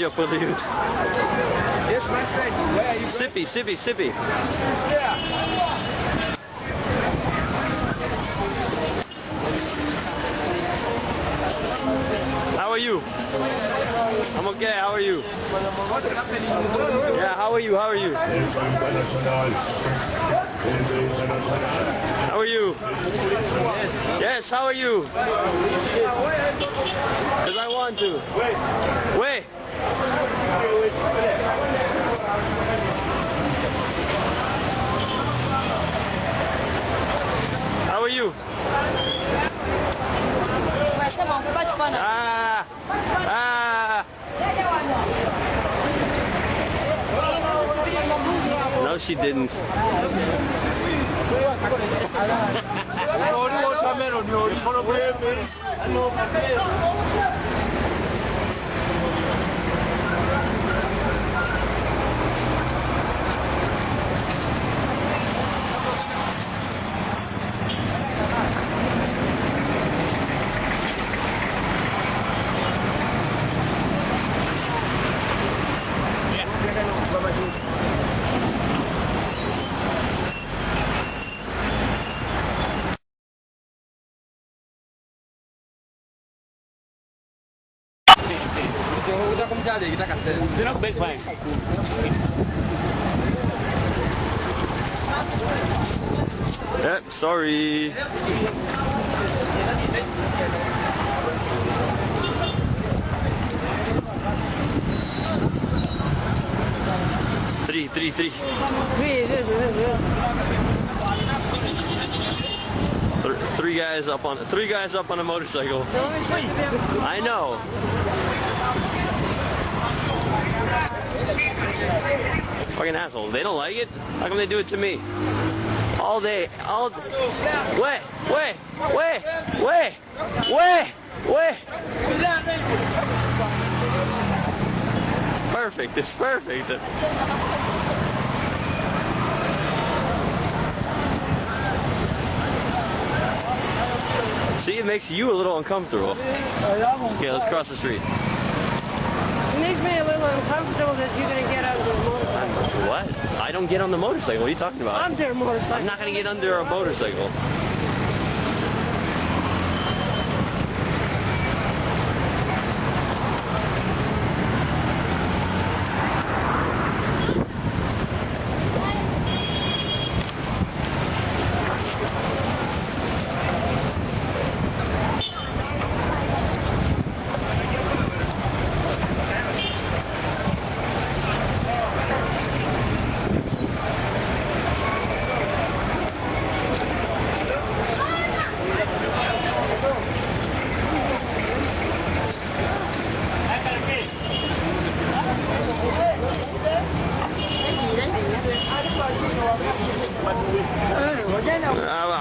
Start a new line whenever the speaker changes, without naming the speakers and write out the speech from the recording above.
going?
Sippy, sippy, sippy. How are you? I'm okay, how are you? Yeah, how are you? How are you? How are you? Yes, how are you? Because I want to. Wait. How are you? Ah! Ah! No, she didn't.
kasih.
You're not big bang. Yep, sorry. Three, three, three. Th- Three guys up on three guys up on a motorcycle. I know. Fucking asshole. They don't like it? How come they do it to me? All day. All Wait, wait, wait, wait, wait, wait. Perfect. It's perfect. See, it makes you a little uncomfortable. Yeah, let's cross the street.
It makes me a little uncomfortable that you're going to get under a motorcycle.
What? I don't get on the motorcycle. What are you talking about?
Under a motorcycle.
I'm not going to get under a motorcycle. mình... Ừ, à,